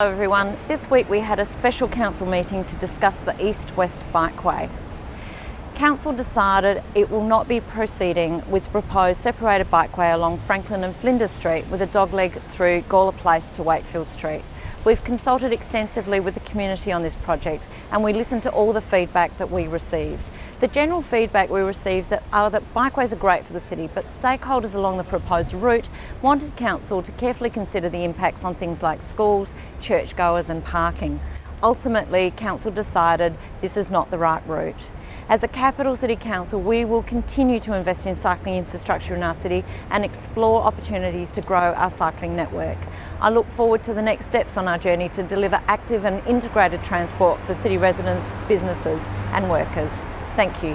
Hello everyone. This week we had a special council meeting to discuss the east-west bikeway. Council decided it will not be proceeding with proposed separated bikeway along Franklin and Flinders Street with a dogleg through Gawler Place to Wakefield Street. We've consulted extensively with the community on this project and we listened to all the feedback that we received. The general feedback we received that are that bikeways are great for the city but stakeholders along the proposed route wanted Council to carefully consider the impacts on things like schools, churchgoers and parking. Ultimately, Council decided this is not the right route. As a capital city council, we will continue to invest in cycling infrastructure in our city and explore opportunities to grow our cycling network. I look forward to the next steps on our journey to deliver active and integrated transport for city residents, businesses and workers. Thank you.